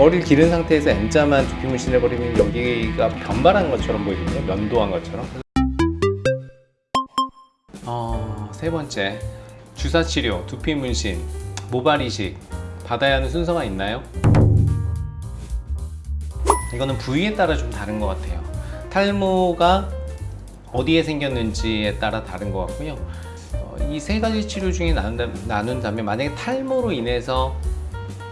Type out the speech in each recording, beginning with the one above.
머리를 기른 상태에서 M자만 두피 문신을 버리면 여기가 변발한 것처럼 보이거든요. 면도한 것처럼. 어, 세 번째 주사 치료, 두피 문신, 모발 이식 받아야 하는 순서가 있나요? 이거는 부위에 따라 좀 다른 것 같아요. 탈모가 어디에 생겼는지에 따라 다른 것 같고요. 이세 가지 치료 중에 나눈다, 나눈다면 만약에 탈모로 인해서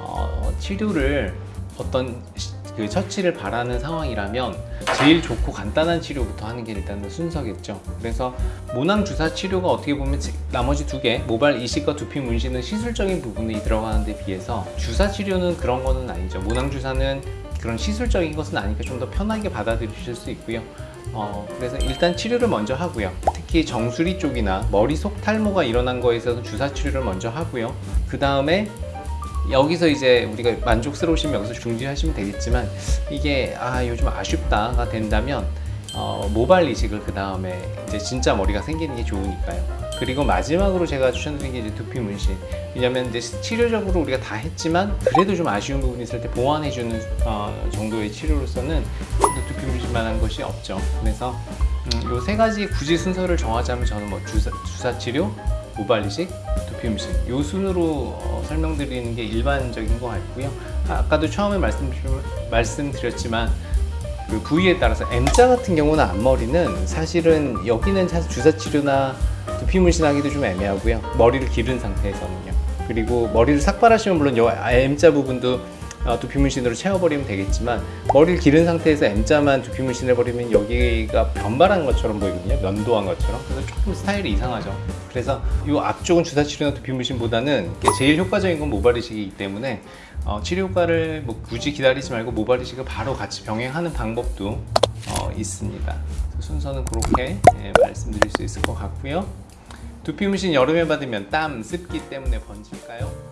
어, 치료를 어떤 시- 그 처치를 바라는 상황이라면 제일 좋고 간단한 치료부터 하는 게 일단은 순서겠죠. 그래서 모낭 주사 치료가 어떻게 보면 지- 나머지 두 개 모발 이식과 두피 문신은 시술적인 부분이 들어가는 데 비해서 주사 치료는 그런 거는 아니죠. 모낭 주사는 그런 시술적인 것은 아니니까 좀 더 편하게 받아들이실 수 있고요. 어, 그래서 일단 치료를 먼저 하고요. 특히 정수리 쪽이나 머리 속 탈모가 일어난 거에 있어서 주사 치료를 먼저 하고요. 그 다음에 여기서 이제 우리가 만족스러우시면 여기서 중지하시면 되겠지만 이게 아 요즘 아쉽다가 된다면 어, 모발 이식을 그 다음에 이제 진짜 머리가 생기는 게 좋으니까요. 그리고 마지막으로 제가 추천드린 게 이제 두피 문신. 왜냐면 이제 치료적으로 우리가 다 했지만 그래도 좀 아쉬운 부분이 있을 때 보완해주는 어, 정도의 치료로서는 두피 문신만한 것이 없죠. 그래서 음, 요세 가지 굳이 순서를 정하자면 저는 뭐 주사, 주사 치료, 모발 이식, 문신 요 순으로 어, 설명드리는 게 일반적인 것 같고요. 아, 아까도 처음에 말씀, 말씀드렸지만 그 부위에 따라서 M자 같은 경우는 앞머리는 사실은 여기는 사실 주사 치료나 두피 문신하기도 좀 애매하고요. 머리를 기른 상태에서는요. 그리고 머리를 삭발하시면 물론 요 M자 부분도 어, 두피 문신으로 채워버리면 되겠지만 머리를 기른 상태에서 M자만 두피 문신을 버리면 여기가 변발한 것처럼 보이거든요. 면도한 것처럼. 그래서 조금 스타일이 이상하죠. 그래서 이 앞쪽은 주사 치료나 두피 문신보다는 이게 제일 효과적인 건 모발 이식이기 때문에 어, 치료 효과를 뭐 굳이 기다리지 말고 모발 이식을 바로 같이 병행하는 방법도 어, 있습니다. 순서는 그렇게 예, 말씀드릴 수 있을 것 같고요. 두피 문신 여름에 받으면 땀, 습기 때문에 번질까요?